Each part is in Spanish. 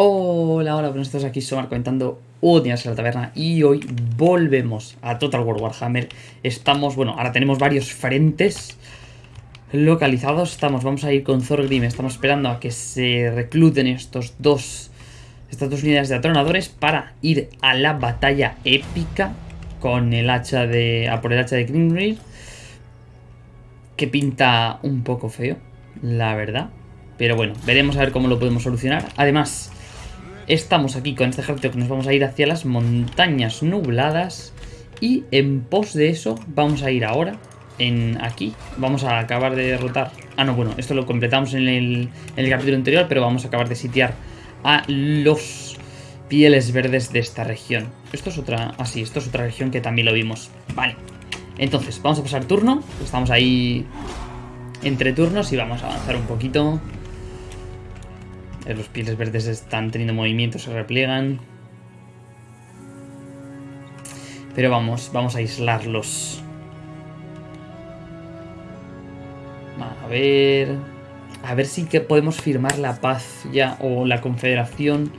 Hola, hola, buenos días, aquí Somar comentando un día en la taberna y hoy volvemos a Total War Warhammer. Estamos, bueno, ahora tenemos varios frentes localizados. Estamos, vamos a ir con Thorgrim, estamos esperando a que se recluten estos dos, estas dos unidades de atronadores para ir a la batalla épica con el hacha de, a por el hacha de Grimrir. Que pinta un poco feo, la verdad. Pero bueno, veremos a ver cómo lo podemos solucionar. Además, Estamos aquí con este ejército que nos vamos a ir hacia las montañas nubladas. Y en pos de eso vamos a ir ahora en aquí. Vamos a acabar de derrotar... Ah, no, bueno, esto lo completamos en el, en el capítulo anterior, pero vamos a acabar de sitiar a los pieles verdes de esta región. Esto es otra... Ah, sí, esto es otra región que también lo vimos. Vale. Entonces, vamos a pasar turno. Estamos ahí entre turnos y vamos a avanzar un poquito. Eh, los pieles verdes están teniendo movimiento, se repliegan. Pero vamos, vamos a aislarlos. A ver... A ver si que podemos firmar la paz ya, o la confederación.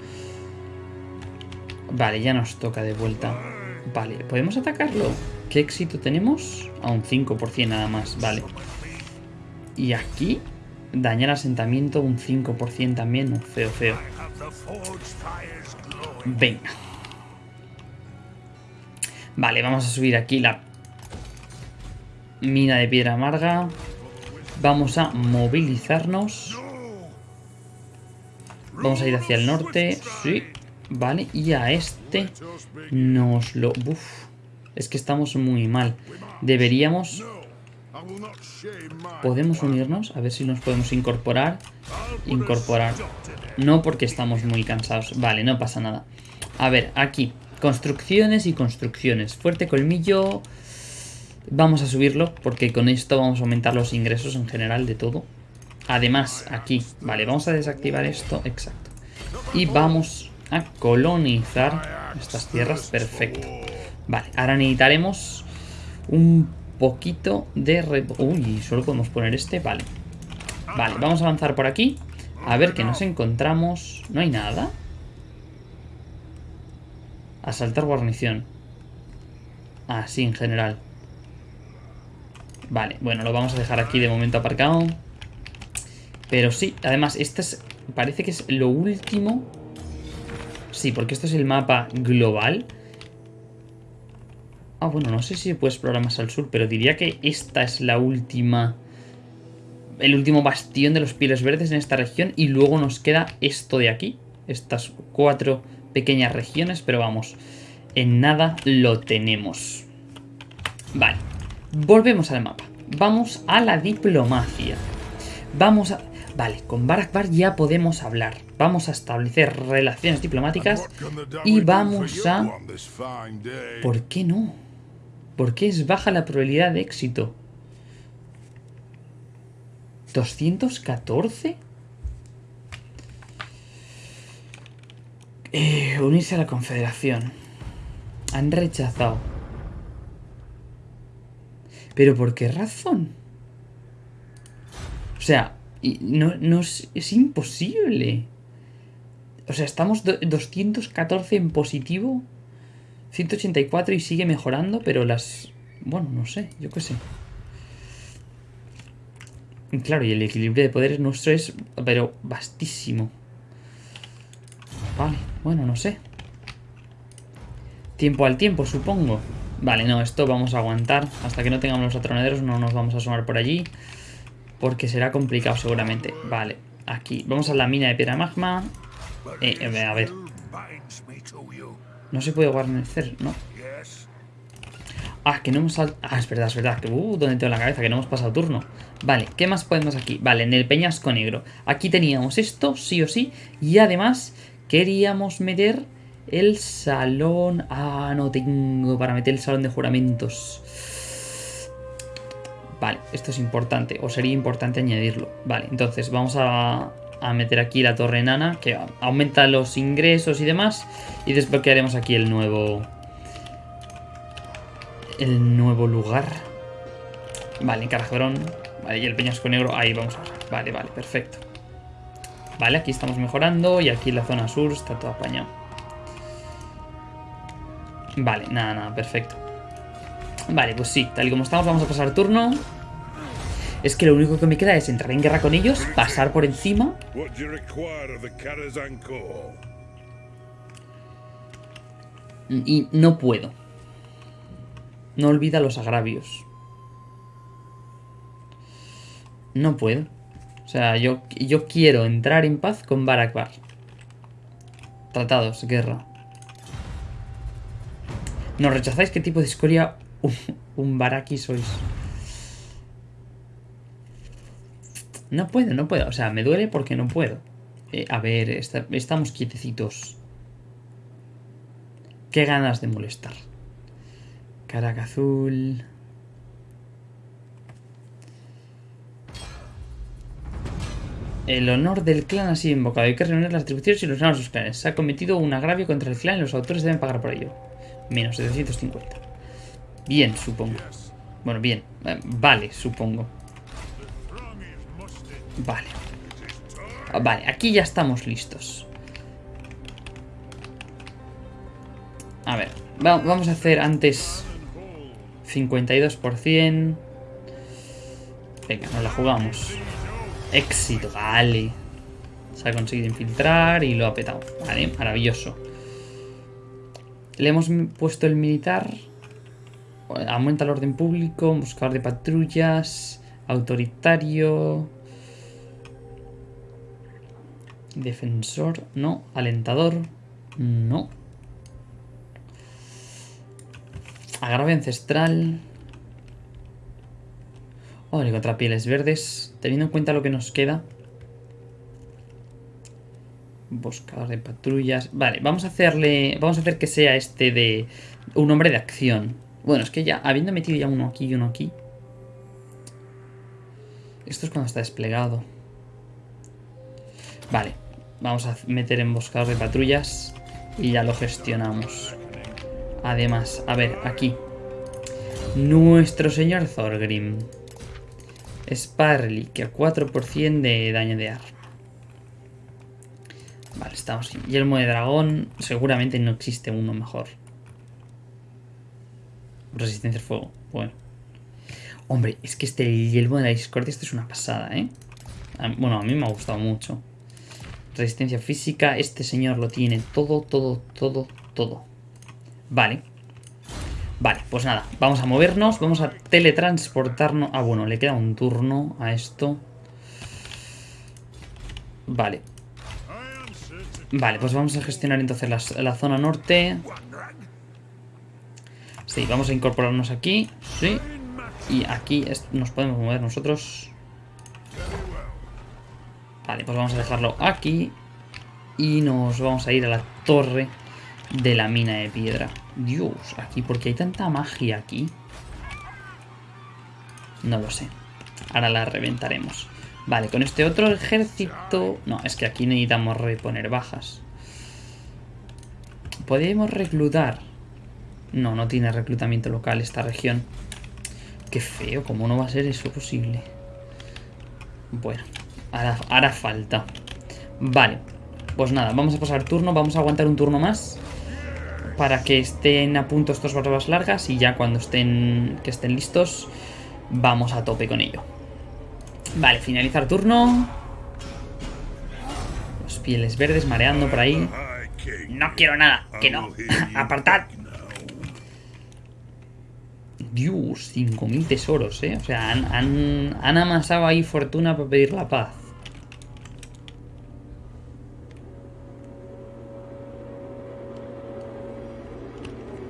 Vale, ya nos toca de vuelta. Vale, ¿podemos atacarlo? ¿Qué éxito tenemos? A un 5% nada más, vale. Y aquí Dañar asentamiento un 5% también, feo, feo. Venga. Vale, vamos a subir aquí la mina de piedra amarga. Vamos a movilizarnos. Vamos a ir hacia el norte. Sí, vale. Y a este nos lo... Es que estamos muy mal. Deberíamos ¿Podemos unirnos? A ver si nos podemos incorporar. Incorporar. No porque estamos muy cansados. Vale, no pasa nada. A ver, aquí. Construcciones y construcciones. Fuerte colmillo. Vamos a subirlo porque con esto vamos a aumentar los ingresos en general de todo. Además, aquí. Vale, vamos a desactivar esto. Exacto. Y vamos a colonizar estas tierras. Perfecto. Vale, ahora necesitaremos un poquito de... Uy, solo podemos poner este, vale. Vale, vamos a avanzar por aquí. A ver qué nos encontramos. ¿No hay nada? Asaltar guarnición. Ah, sí, en general. Vale, bueno, lo vamos a dejar aquí de momento aparcado. Pero sí, además, este es... Parece que es lo último... Sí, porque esto es el mapa global. Ah, bueno, no sé si se puede explorar más al sur, pero diría que esta es la última... El último bastión de los pieles verdes en esta región y luego nos queda esto de aquí. Estas cuatro pequeñas regiones, pero vamos, en nada lo tenemos. Vale, volvemos al mapa. Vamos a la diplomacia. Vamos a... Vale, con Barakbar ya podemos hablar. Vamos a establecer relaciones diplomáticas y vamos a... ¿Por qué no? ¿Por qué es baja la probabilidad de éxito? ¿214? Eh, unirse a la confederación. Han rechazado. ¿Pero por qué razón? O sea, no, es, es, imposible. O sea, estamos 214 en positivo 184 y sigue mejorando, pero las... Bueno, no sé, yo qué sé. Claro, y el equilibrio de poderes nuestro es, pero vastísimo. Vale, bueno, no sé. Tiempo al tiempo, supongo. Vale, no, esto vamos a aguantar. Hasta que no tengamos los atronaderos no nos vamos a asomar por allí. Porque será complicado seguramente. Vale, aquí. Vamos a la mina de piedra magma. Eh, eh a ver. No se puede guarnecer, ¿no? Ah, que no hemos... Ah, es verdad, es verdad. Que, uh, ¿dónde tengo la cabeza? Que no hemos pasado turno. Vale, ¿qué más podemos aquí? Vale, en el peñasco negro. Aquí teníamos esto, sí o sí. Y además queríamos meter el salón... Ah, no tengo para meter el salón de juramentos. Vale, esto es importante. O sería importante añadirlo. Vale, entonces vamos a a meter aquí la torre enana, que aumenta los ingresos y demás. Y desbloquearemos aquí el nuevo... El nuevo lugar. Vale, Carajedrón. Vale, y el peñasco negro. Ahí vamos a... Vale, vale, perfecto. Vale, aquí estamos mejorando y aquí la zona sur está todo apañado. Vale, nada, nada, perfecto. Vale, pues sí, tal y como estamos vamos a pasar turno. Es que lo único que me queda es entrar en guerra con ellos, pasar por encima. Y no puedo. No olvida los agravios. No puedo. O sea, yo, yo quiero entrar en paz con Barakbar. Tratados, guerra. ¿Nos rechazáis qué tipo de escoria un, un Baraki sois? No puedo, no puedo. O sea, me duele porque no puedo. Eh, a ver, estamos quietecitos. Qué ganas de molestar. Caraca azul. El honor del clan ha sido invocado. Hay que reunir las atribuciones y los de sus clanes. Se ha cometido un agravio contra el clan y los autores deben pagar por ello. Menos 750. Bien, supongo. Bueno, bien. Eh, vale, supongo. Vale. Vale, aquí ya estamos listos. A ver, vamos a hacer antes 52%. Venga, nos la jugamos. Éxito, vale. Se ha conseguido infiltrar y lo ha petado. Vale, maravilloso. Le hemos puesto el militar. Aumenta el orden público, buscador de patrullas, autoritario, defensor, no, alentador, no. Agravio ancestral. Vale, contra pieles verdes. Teniendo en cuenta lo que nos queda. Buscador de patrullas. Vale, vamos a hacerle. Vamos a hacer que sea este de. Un hombre de acción. Bueno, es que ya, habiendo metido ya uno aquí y uno aquí. Esto es cuando está desplegado. Vale, vamos a meter en buscador de patrullas. Y ya lo gestionamos. Además, a ver, aquí. Nuestro señor Thorgrim. Sparly, que a 4% de daño de arma. Vale, estamos aquí. Yelmo de dragón. Seguramente no existe uno mejor. Resistencia al fuego. Bueno. Hombre, es que este yelmo de la discordia este es una pasada, ¿eh? Bueno, a mí me ha gustado mucho. Resistencia física. Este señor lo tiene todo, todo, todo, todo. Vale. Vale, pues nada, vamos a movernos, vamos a teletransportarnos. Ah, bueno, le queda un turno a esto. Vale. Vale, pues vamos a gestionar entonces la, zona norte. Sí, vamos a incorporarnos aquí. Sí. Y aquí nos podemos mover nosotros. Vale, pues vamos a dejarlo aquí. Y nos vamos a ir a la torre de la mina de piedra. Dios, aquí, porque hay tanta magia aquí? No lo sé. Ahora la reventaremos. Vale, con este otro ejército... No, es que aquí necesitamos reponer bajas. ¿Podemos reclutar? No, no tiene reclutamiento local esta región. Qué feo, ¿cómo no va a ser eso posible? Bueno, hará falta. Vale, pues nada, vamos a pasar turno, vamos a aguantar un turno más para que estén a punto estos barbas largas y ya cuando estén, que estén listos vamos a tope con ello. Vale, finalizar turno. Los pieles verdes mareando por ahí. No quiero nada, que no. Apartad. Dios, 5.000 tesoros, ¿eh? O sea, han, han amasado ahí fortuna para pedir la paz.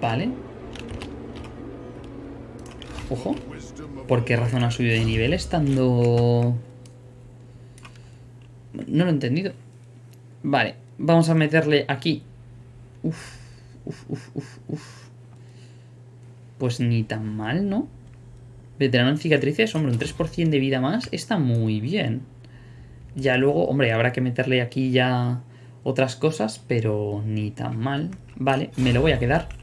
Vale. Ojo. ¿Por qué razón ha subido de nivel estando...? No lo he entendido. Vale, vamos a meterle aquí. Uf, uf, uf, uf, uf. Pues ni tan mal, ¿no? Veterano en cicatrices, hombre, un 3% de vida más está muy bien. Ya luego, hombre, habrá que meterle aquí ya otras cosas, pero ni tan mal. Vale, me lo voy a quedar.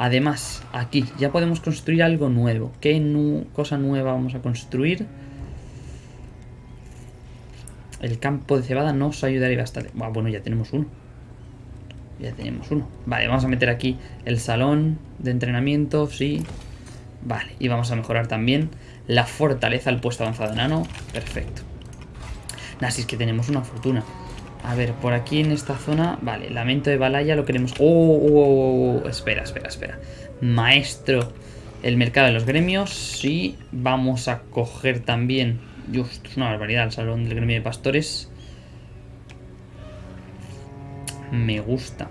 Además, aquí ya podemos construir algo nuevo. ¿Qué cosa nueva vamos a construir? El campo de cebada nos ayudaría bastante. bueno, ya tenemos uno. Ya tenemos uno. Vale, vamos a meter aquí el salón de entrenamiento, sí. Vale, y vamos a mejorar también la fortaleza al puesto avanzado enano. Perfecto. Nada, si es que tenemos una fortuna. A ver, por aquí en esta zona... Vale, lamento de Balaya lo queremos... ¡Oh! oh, oh, oh espera, espera, espera. Maestro. El mercado de los gremios. Sí. Vamos a coger también... Uf, es una barbaridad el salón del gremio de pastores. Me gusta.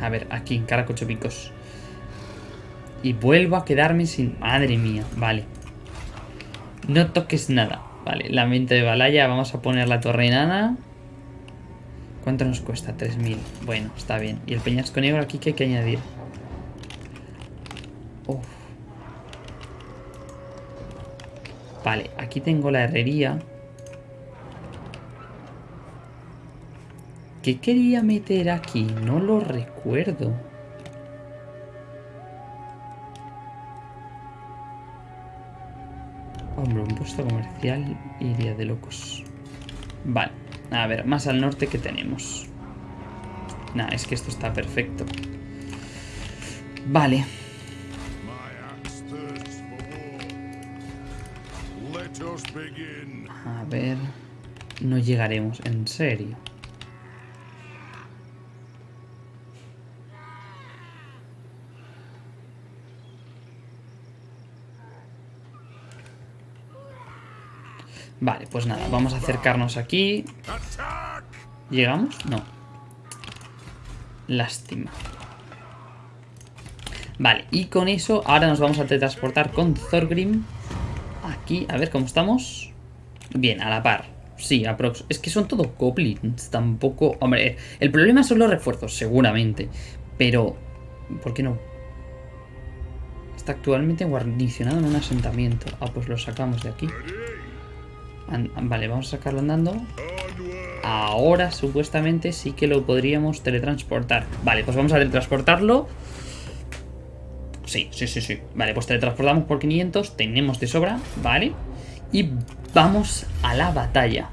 A ver, aquí, Caracochopicos. Y vuelvo a quedarme sin... Madre mía, vale. No toques nada. Vale, la mente de Balaya. Vamos a poner la torre enana. ¿Cuánto nos cuesta? 3.000. Bueno, está bien. Y el peñasco negro aquí que hay que añadir. Vale, aquí tengo la herrería. ¿Qué quería meter aquí? No lo recuerdo. Hombre, puesto comercial iría de locos. Vale, a ver, más al norte que tenemos. Nah, es que esto está perfecto. Vale. A ver... No llegaremos, en serio. Vale, pues nada, vamos a acercarnos aquí. ¿Llegamos? No. Lástima. Vale, y con eso ahora nos vamos a teletransportar con Thorgrim. Aquí, a ver cómo estamos. Bien, a la par. Sí, aprox. Es que son todos goblins. Tampoco... Hombre, el problema son los refuerzos, seguramente. Pero... ¿Por qué no? Está actualmente guarnicionado en un asentamiento. Ah, pues lo sacamos de aquí. Vale, vamos a sacarlo andando. Ahora, supuestamente, sí que lo podríamos teletransportar. Vale, pues vamos a teletransportarlo. Sí, sí, sí, sí. Vale, pues teletransportamos por 500. Tenemos de sobra, ¿vale? Y vamos a la batalla.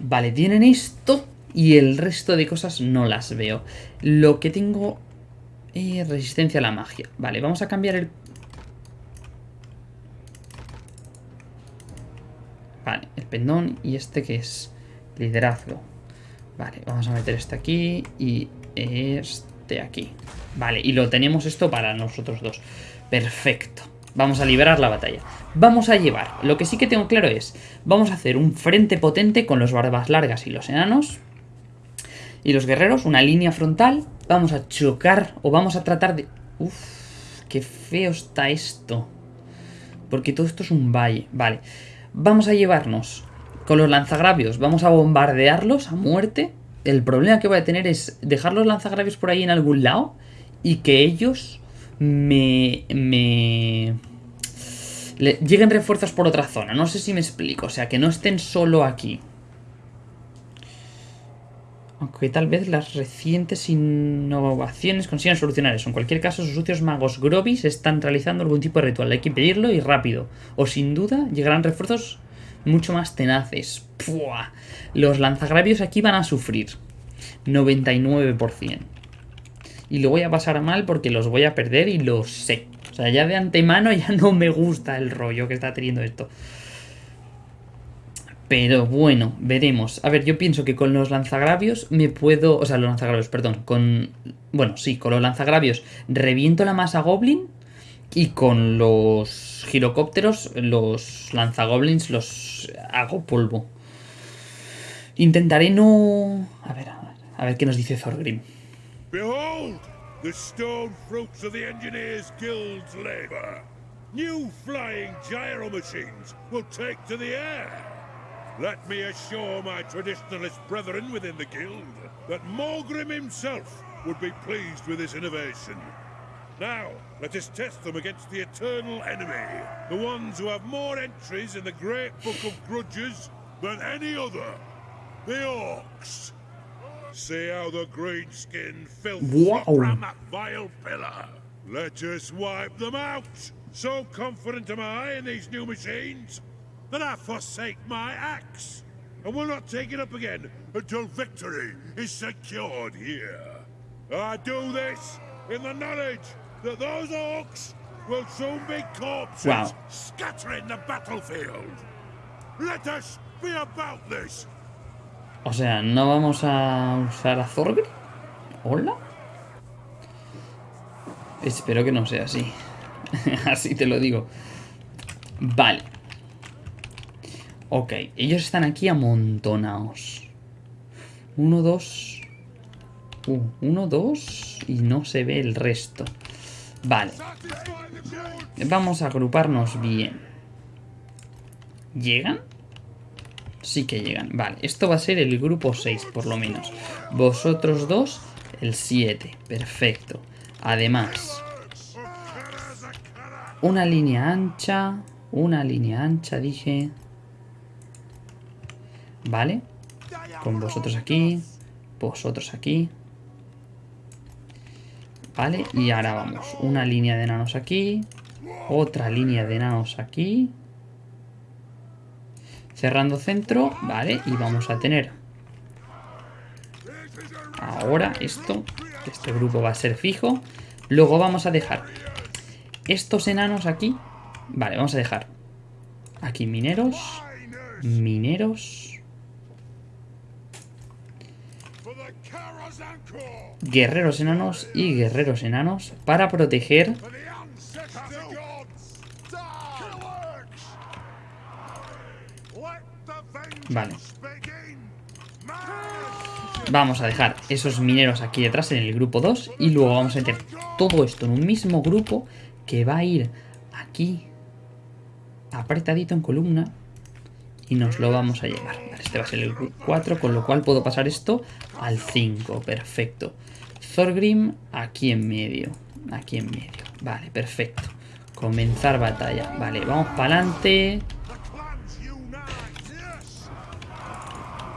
Vale, tienen esto y el resto de cosas no las veo. Lo que tengo... es resistencia a la magia. Vale, vamos a cambiar el Vale, el pendón y este que es liderazgo. Vale, vamos a meter este aquí y este aquí. Vale, y lo tenemos esto para nosotros dos. Perfecto. Vamos a liberar la batalla. Vamos a llevar, lo que sí que tengo claro es, vamos a hacer un frente potente con los barbas largas y los enanos. Y los guerreros, una línea frontal. Vamos a chocar o vamos a tratar de... Uf, qué feo está esto. Porque todo esto es un valle. Vale. Vamos a llevarnos con los lanzagravios, vamos a bombardearlos a muerte. El problema que voy a tener es dejar los lanzagravios por ahí en algún lado y que ellos me... me... lleguen refuerzos por otra zona. No sé si me explico. O sea, que no estén solo aquí. Aunque tal vez las recientes innovaciones consigan solucionar eso. En cualquier caso, sus sucios magos Grobis están realizando algún tipo de ritual. Hay que pedirlo y rápido. O sin duda llegarán refuerzos mucho más tenaces. Los lanzagravios aquí van a sufrir. 99%. Y lo voy a pasar mal porque los voy a perder y lo sé. O sea, ya de antemano ya no me gusta el rollo que está teniendo esto. Pero bueno, veremos. A ver, yo pienso que con los lanzagravios me puedo... O sea, los lanzagravios, perdón. Con... Bueno, sí, con los lanzagravios reviento la masa goblin y con los girocópteros, los lanzagoblins los hago polvo. Intentaré no... A ver, a ver, a ver qué nos dice Thorgrim. Behold, the stone fruits of the Engineers Guild's labor. New flying gyro machines will take to the air. Let me assure my traditionalist brethren within the guild that Morgrim himself would be pleased with this innovation. Now, let us test them against the eternal enemy, the ones who have more entries in the great book of grudges than any other, the Orcs. See how the green skin filth wow. from that vile pillar. Let us wipe them out. So confident am I in these new machines that I forsake my axe, and will not take it up again until victory is secured here. I do this in the knowledge that those orcs will soon be corpses Wow. scattering the battlefield. Let us be about this. O sea, ¿no vamos a usar a? ¿Hola? Espero que no sea así. así te lo digo. Vale. Ok, ellos están aquí amontonados. Uno, dos... Uh, uno, dos... Y no se ve el resto. Vale. Vamos a agruparnos bien. ¿Llegan? Sí que llegan. Vale, esto va a ser el grupo 6, por lo menos. Vosotros dos, el 7. Perfecto. Además, una línea ancha. Una línea ancha, dije. Vale. Con vosotros aquí. Vosotros aquí. Vale, y ahora vamos. Una línea de enanos aquí. Otra línea de enanos aquí. Cerrando centro, vale, y vamos a tener ahora esto, este grupo va a ser fijo. Luego vamos a dejar estos enanos aquí, vale, vamos a dejar aquí mineros, mineros, guerreros enanos y guerreros enanos para proteger Vale. Vamos a dejar esos mineros aquí detrás en el grupo 2 y luego vamos a meter todo esto en un mismo grupo que va a ir aquí apretadito en columna y nos lo vamos a llevar. Este va a ser el grupo 4, con lo cual puedo pasar esto al 5. Perfecto. Thorgrim aquí en medio. Aquí en medio. Vale, perfecto. Comenzar batalla. Vale, vamos para adelante.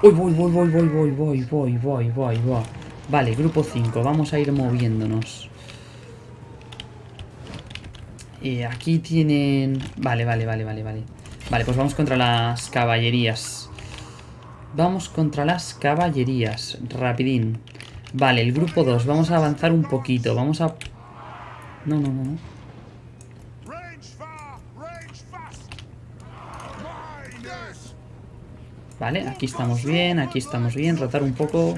Uy, voy, voy, voy, voy, voy, voy, voy, voy, voy, voy. Vale, grupo 5, vamos a ir moviéndonos. Y aquí tienen... Vale, vale, vale, vale, vale. Vale, pues vamos contra las caballerías. Vamos contra las caballerías. Rapidín. Vale, el grupo 2. Vamos a avanzar un poquito. Vamos a... No, no, no. Vale, aquí estamos bien, aquí estamos bien. Rotar un poco.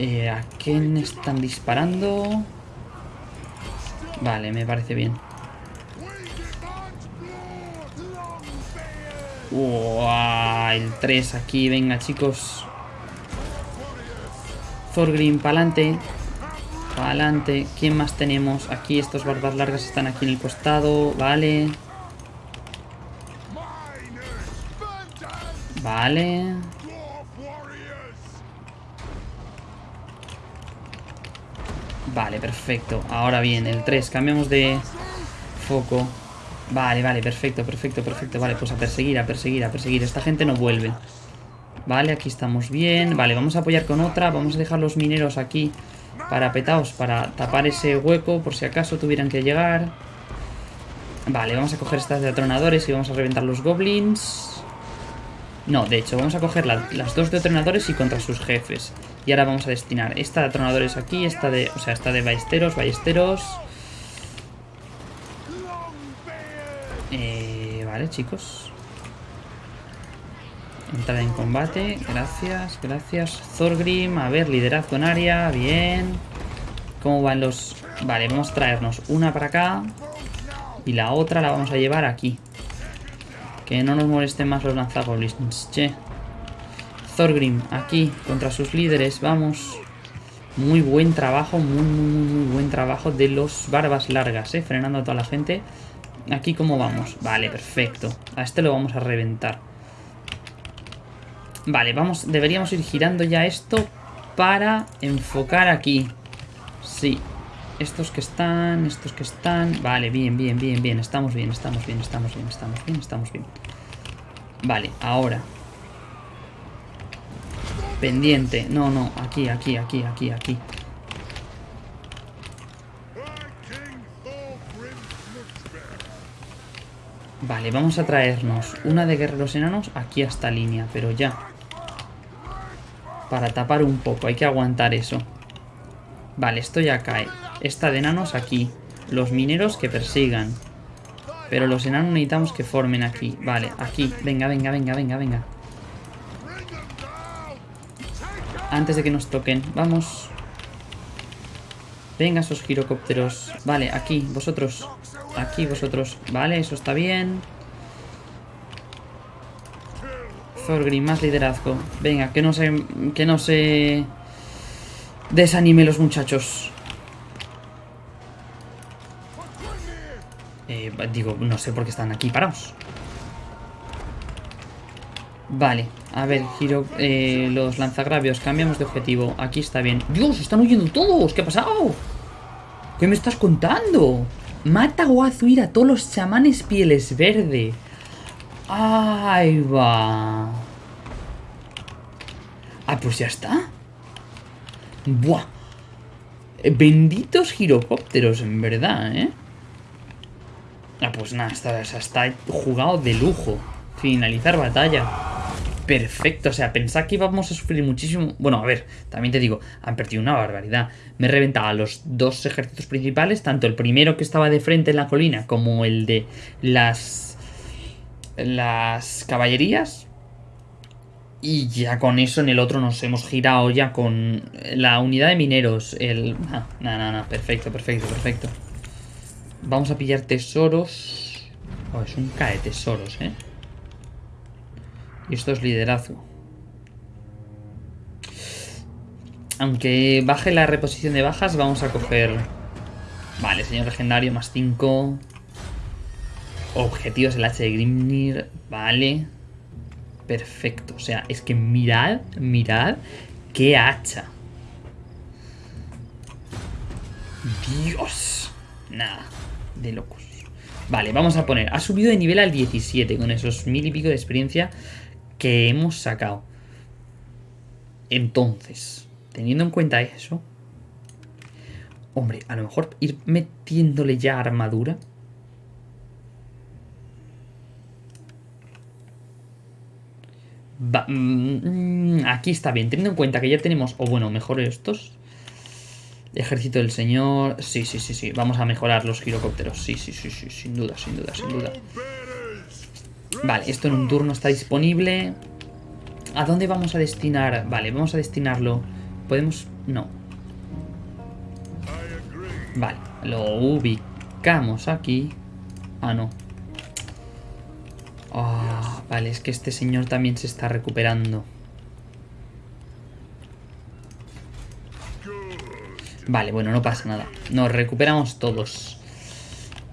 Eh, ¿A quién están disparando? Vale, me parece bien. Uah, el 3 aquí, venga chicos. Thorgrim, pa'lante. Pa'lante. ¿Quién más tenemos? Aquí estos barbas largas están aquí en el costado. Vale. Vale. Vale, perfecto. Ahora bien, el 3. Cambiamos de foco. Vale, vale, perfecto, perfecto, perfecto. Vale, pues a perseguir, a perseguir, a perseguir. Esta gente no vuelve. Vale, aquí estamos bien. Vale, vamos a apoyar con otra. Vamos a dejar los mineros aquí parapetados para tapar ese hueco por si acaso tuvieran que llegar. Vale, vamos a coger estas de atronadores y vamos a reventar los goblins. No, de hecho, vamos a coger la- las dos de atronadores y contra sus jefes. Y ahora vamos a destinar esta de atronadores aquí, esta de... O sea, esta de ballesteros, ballesteros... Chicos. Entrar en combate. Gracias, gracias. Thorgrim, a ver, liderazgo en área. Bien. ¿Cómo van los...? Vale, vamos a traernos una para acá. Y la otra la vamos a llevar aquí. Que no nos molesten más los lanzagoblins, che. Thorgrim, aquí, contra sus líderes, vamos. Muy buen trabajo, muy, muy, muy, muy buen trabajo de los barbas largas, eh. Frenando a toda la gente. Aquí, ¿cómo vamos? Vale, perfecto. A este lo vamos a reventar. Vale, vamos, deberíamos ir girando ya esto para enfocar aquí. Sí. Estos que están, estos que están... Vale, bien, bien, bien, bien. Estamos bien, estamos bien, estamos bien, estamos bien, estamos bien. Vale, ahora. Pendiente. No, no, aquí, aquí, aquí, aquí, aquí. Vale, vamos a traernos una de guerreros enanos aquí a esta línea, pero ya. Para tapar un poco, hay que aguantar eso. Vale, esto ya cae. Esta de enanos aquí. Los mineros que persigan. Pero los enanos necesitamos que formen aquí. Vale, aquí. Venga, venga, venga, venga, venga. Antes de que nos toquen. Vamos. Venga, esos girocópteros. Vale, aquí, vosotros. Aquí, vosotros. Vale, eso está bien. Thorgrim, más liderazgo. Venga, que no se... Que no se... Desanime los muchachos. Eh, digo, no sé por qué están aquí parados. Vale, a ver, giro eh, los lanzagravios, cambiamos de objetivo. Aquí está bien. ¡Dios! ¡Están huyendo todos! ¿Qué ha pasado? ¿Qué me estás contando? Mata Guazuir a todos los chamanes pieles verde. Ahí va. Ah, pues ya está. Buah. Benditos girocópteros, en verdad, ¿eh? Ah, pues nada, está, está jugado de lujo. Finalizar batalla. Perfecto, o sea, pensaba que íbamos a sufrir muchísimo... Bueno, a ver, también te digo, han perdido una barbaridad. Me he reventado a los dos ejércitos principales, tanto el primero que estaba de frente en la colina como el de las... Las caballerías. Y ya con eso en el otro nos hemos girado ya con la unidad de mineros. El... Nada, nada, nada, perfecto, perfecto, perfecto. Vamos a pillar tesoros. Oh, es un cae tesoros, ¿eh? Y esto es liderazgo. Aunque baje la reposición de bajas, vamos a coger... Vale, señor legendario, más 5. Objetivos el H de Grimnir. Vale. Perfecto. O sea, es que mirad, mirad qué hacha. Dios. Nada, de locos. Vale, vamos a poner. Ha subido de nivel al 17 con esos mil y pico de experiencia que hemos sacado. Entonces, teniendo en cuenta eso... Hombre, a lo mejor ir metiéndole ya armadura. Mm, aquí está bien, teniendo en cuenta que ya tenemos... O bueno, mejor estos. Ejército del Señor... Sí, sí, sí, sí. Vamos a mejorar los girocópteros. Sí, sí, sí, sí. Sin duda, sin duda, sin duda. Vale, esto en un turno está disponible. ¿A dónde vamos a destinar? Vale, vamos a destinarlo. ¿Podemos...? No. Vale, lo ubicamos aquí. Ah, no. Oh, vale, es que este señor también se está recuperando. Vale, bueno, no pasa nada. Nos recuperamos todos.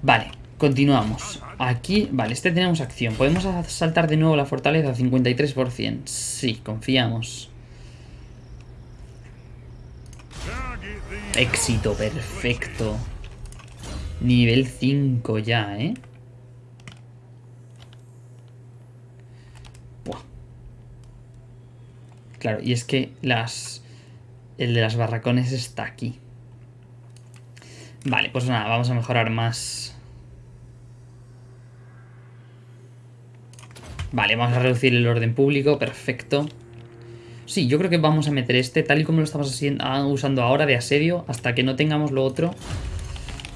Vale, continuamos. Aquí, vale, este tenemos acción. ¿Podemos saltar de nuevo la fortaleza? 53%. Sí, confiamos. Éxito, perfecto. Nivel 5 ya, ¿eh? Claro, y es que las... El de las barracones está aquí. Vale, pues nada, vamos a mejorar más Vale, vamos a reducir el orden público, perfecto. Sí, yo creo que vamos a meter este, tal y como lo estamos ah, usando ahora de asedio, hasta que no tengamos lo otro,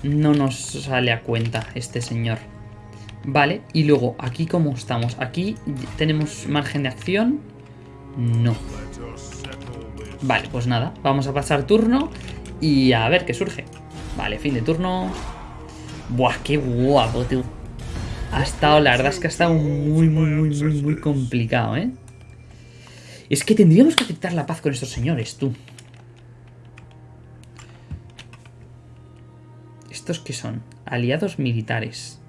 no nos sale a cuenta este señor. Vale, y luego, aquí cómo estamos. Aquí tenemos margen de acción. No. Vale, pues nada, vamos a pasar turno y a ver qué surge. Vale, fin de turno. Buah, qué guapo, tío. Ha estado, la verdad es que ha estado muy, muy, muy, muy, muy complicado, ¿eh? Es que tendríamos que aceptar la paz con estos señores, tú. ¿Estos qué son? Aliados militares.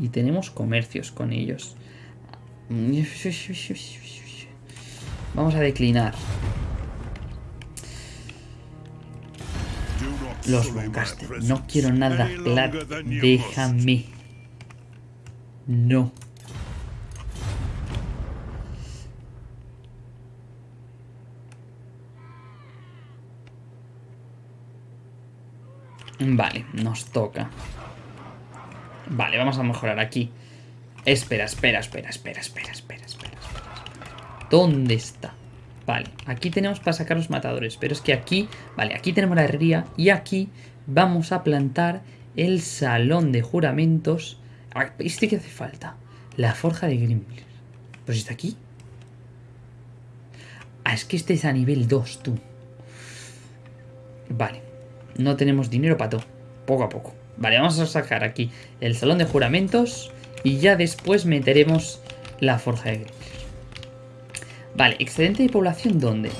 Y tenemos comercios con ellos. Vamos a declinar. Los Lancaster. No quiero nada claro. Déjame. No. Vale, nos toca. Vale, vamos a mejorar aquí. Espera, espera, espera, espera, espera, espera, espera. ¿Dónde está? Vale, aquí tenemos para sacar los matadores, pero es que aquí, vale, aquí tenemos la herrería y aquí vamos a plantar el salón de juramentos. ¿Este qué hace falta? La forja de Grimlir. Pues está aquí. Ah, es que este es a nivel 2, tú. Vale. No tenemos dinero para todo. Poco a poco. Vale, vamos a sacar aquí el salón de juramentos. Y ya después meteremos la forja de Grimlir. Vale, excedente de población, ¿dónde?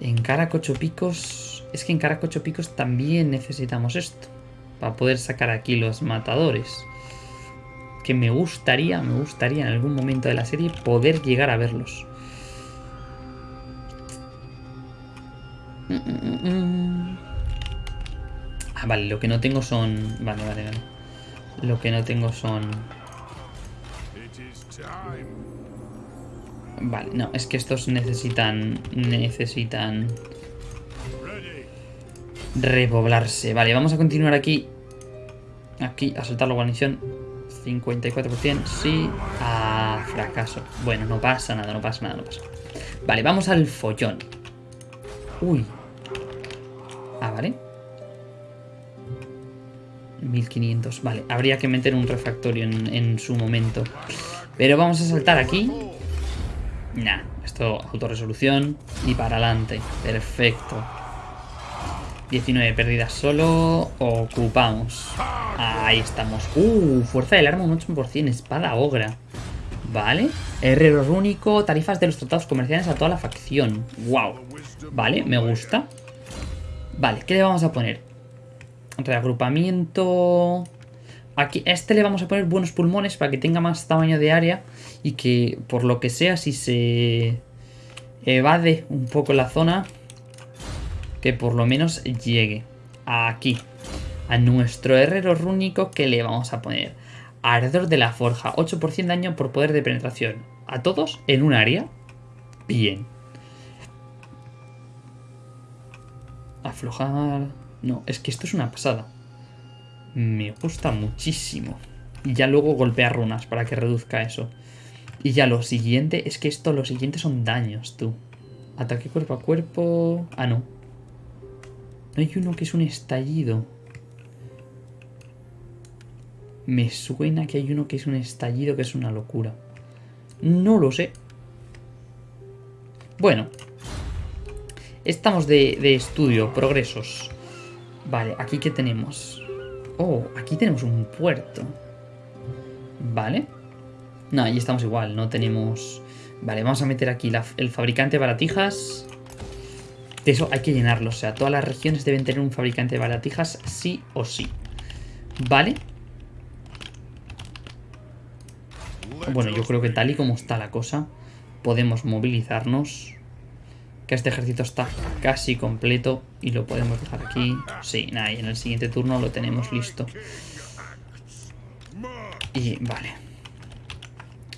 En Caracocho Picos... Es que en Caracocho Picos también necesitamos esto. Para poder sacar aquí los matadores. Que me gustaría, me gustaría en algún momento de la serie poder llegar a verlos. Ah, vale, lo que no tengo son... Vale, vale, vale. Lo que no tengo son... Vale, no, es que estos necesitan... Necesitan... Repoblarse. Vale, vamos a continuar aquí. Aquí, a soltar la guarnición. 54%, sí. Ah, fracaso. Bueno, no pasa nada, no pasa nada, no pasa nada. Vale, vamos al follón. Uy. Ah, vale. 1500, vale. Habría que meter un refactorio en, en su momento. Pero vamos a saltar aquí. Nah, esto autorresolución y para adelante. Perfecto. 19 pérdidas solo. Ocupamos. Ahí estamos. Uh, fuerza del arma un 8%. Espada ogra. Vale. Herrero único. Tarifas de los tratados comerciales a toda la facción. Wow. Vale, me gusta. Vale, ¿qué le vamos a poner? Reagrupamiento... Aquí, a este le vamos a poner buenos pulmones para que tenga más tamaño de área y que por lo que sea si se evade un poco la zona que por lo menos llegue aquí a nuestro herrero rúnico que le vamos a poner Ardor de la Forja, 8% de daño por poder de penetración. ¿A todos en un área? Bien. Aflojar... No, es que esto es una pasada. Me gusta muchísimo. Y ya luego golpear runas para que reduzca eso. Y ya lo siguiente, es que esto, lo siguiente son daños, tú. Ataque cuerpo a cuerpo... Ah, no. No hay uno que es un estallido. Me suena que hay uno que es un estallido que es una locura. No lo sé. Bueno. Estamos de, de estudio, progresos. Vale, aquí que tenemos. Oh, aquí tenemos un puerto. Vale. No, ahí estamos igual, no tenemos... Vale, vamos a meter aquí el fabricante de baratijas. De eso hay que llenarlo, o sea, todas las regiones deben tener un fabricante de baratijas sí o sí. Vale. Bueno, yo creo que tal y como está la cosa, podemos movilizarnos. Que este ejército está casi completo y lo podemos dejar aquí. Sí, nada, y en el siguiente turno lo tenemos listo. Y vale.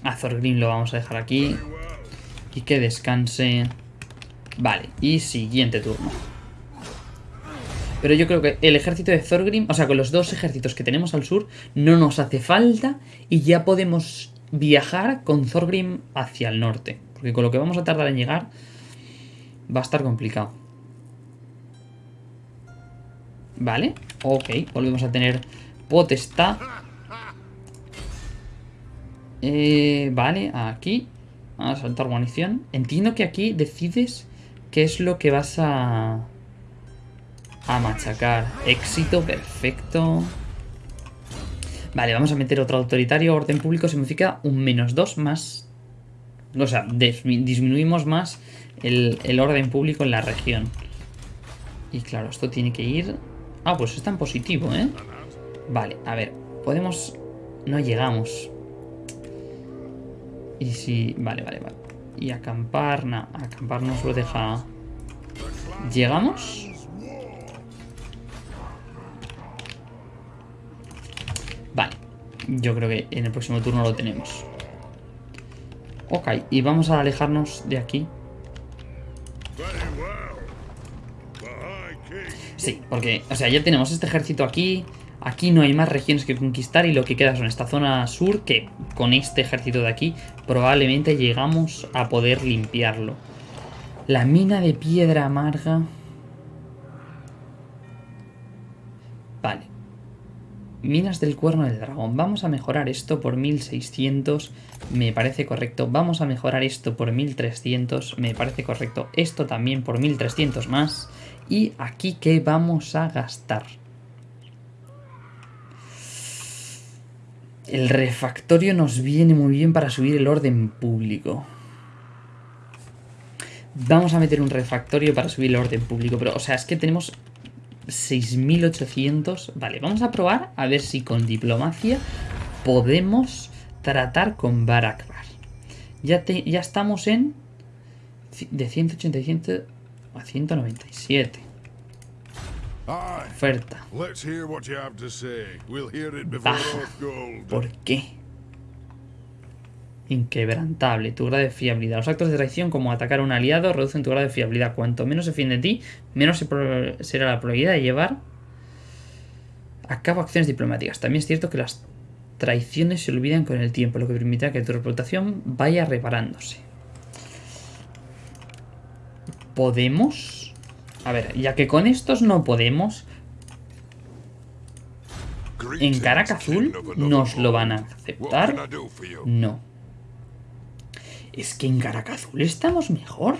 A Thorgrim lo vamos a dejar aquí. Y que descanse. Vale, y siguiente turno. Pero yo creo que el ejército de Thorgrim, o sea, con los dos ejércitos que tenemos al sur, no nos hace falta y ya podemos viajar con Thorgrim hacia el norte. Porque con lo que vamos a tardar en llegar va a estar complicado. Vale, ok, volvemos a tener potestad. Eh, vale, aquí. A saltar guarnición. Entiendo que aquí decides qué es lo que vas a... A machacar. Éxito, perfecto. Vale, vamos a meter otro autoritario. Orden público significa un menos 2 más... O sea, disminuimos más el, el orden público en la región. Y claro, esto tiene que ir... Ah, pues está en positivo, ¿eh? Vale, a ver. Podemos... No llegamos. Y si... Vale, vale, vale. Y acampar... No, acampar nos lo deja... ¿Llegamos? Vale. Yo creo que en el próximo turno lo tenemos. Ok, y vamos a alejarnos de aquí. Sí, porque, o sea, ya tenemos este ejército aquí. Aquí no hay más regiones que conquistar y lo que queda son esta zona sur que con este ejército de aquí probablemente llegamos a poder limpiarlo. La mina de piedra amarga... Vale. Minas del cuerno del dragón. Vamos a mejorar esto por 1600. Me parece correcto. Vamos a mejorar esto por 1300. Me parece correcto. Esto también por 1300 más. Y aquí, ¿qué vamos a gastar? El refactorio nos viene muy bien para subir el orden público. Vamos a meter un refactorio para subir el orden público. Pero, o sea, es que tenemos 6.800. Vale, vamos a probar a ver si con diplomacia podemos tratar con Barakbar. Ya, ya estamos en... De 187 a 197. Oferta. Baja. ¿Por qué? Inquebrantable. Tu grado de fiabilidad. Los actos de traición, como atacar a un aliado, reducen tu grado de fiabilidad. Cuanto menos se fiende de ti, menos será la probabilidad de llevar a cabo acciones diplomáticas. También es cierto que las traiciones se olvidan con el tiempo, lo que permitirá que tu reputación vaya reparándose. ¿Podemos? A ver, ya que con estos no podemos... ¿En Caraca Azul nos lo van a aceptar? No. Es que en Caraca Azul estamos mejor.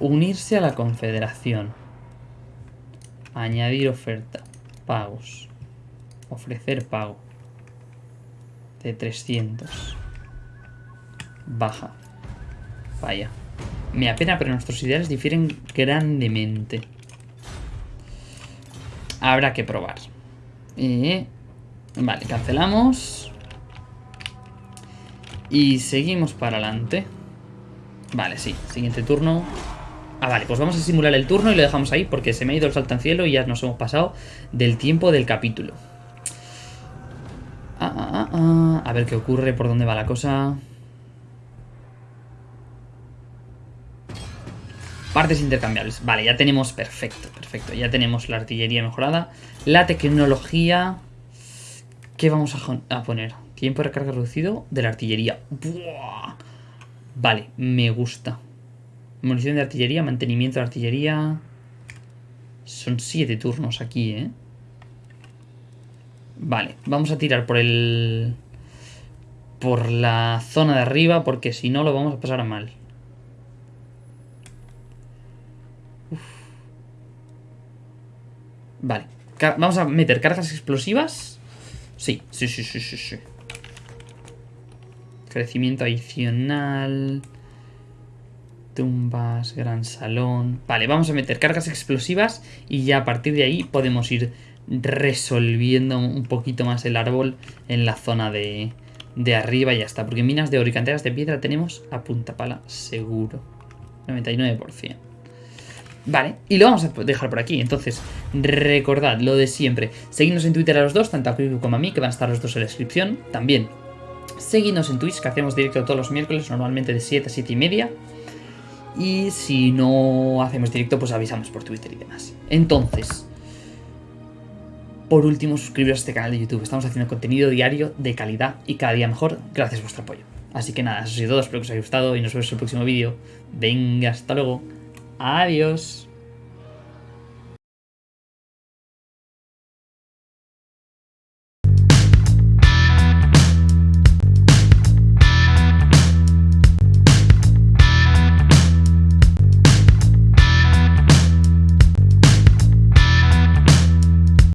Unirse a la confederación. Añadir oferta. Pagos. Ofrecer pago. De 300. Baja. Vaya. Me apena, pero nuestros ideales difieren grandemente. Habrá que probar. Eh, vale, cancelamos. Y seguimos para adelante. Vale, sí. Siguiente turno. Ah, vale, pues vamos a simular el turno y lo dejamos ahí porque se me ha ido el salto en cielo y ya nos hemos pasado del tiempo del capítulo. Ah, ah, ah. A ver qué ocurre, por dónde va la cosa. Partes intercambiables. Vale, ya tenemos... Perfecto, perfecto. Ya tenemos la artillería mejorada. La tecnología... ¿Qué vamos a, poner? Tiempo de recarga reducido de la artillería. Vale, me gusta. Munición de artillería, mantenimiento de artillería... Son siete turnos aquí, ¿eh? Vale, vamos a tirar por el... Por la zona de arriba, porque si no lo vamos a pasar mal. Vale. Vamos a meter cargas explosivas. Sí, sí, sí, sí, sí, sí. Crecimiento adicional. Tumbas, gran salón. Vale, vamos a meter cargas explosivas y ya a partir de ahí podemos ir resolviendo un poquito más el árbol en la zona de, de arriba y ya está. Porque minas de oro y canteras de piedra tenemos a punta pala seguro. 99%. Vale, y lo vamos a dejar por aquí. Entonces, recordad lo de siempre. Seguidnos en Twitter a los dos, tanto a Quico como a mí, que van a estar los dos en la descripción. También, seguidnos en Twitch, que hacemos directo todos los miércoles, normalmente de 7 a 7 y media. Y si no hacemos directo, pues avisamos por Twitter y demás. Entonces, por último, suscribiros a este canal de YouTube. Estamos haciendo contenido diario de calidad y cada día mejor gracias a vuestro apoyo. Así que nada, eso ha sido todo, espero que os haya gustado y nos vemos en el próximo vídeo. Venga, hasta luego. Adiós.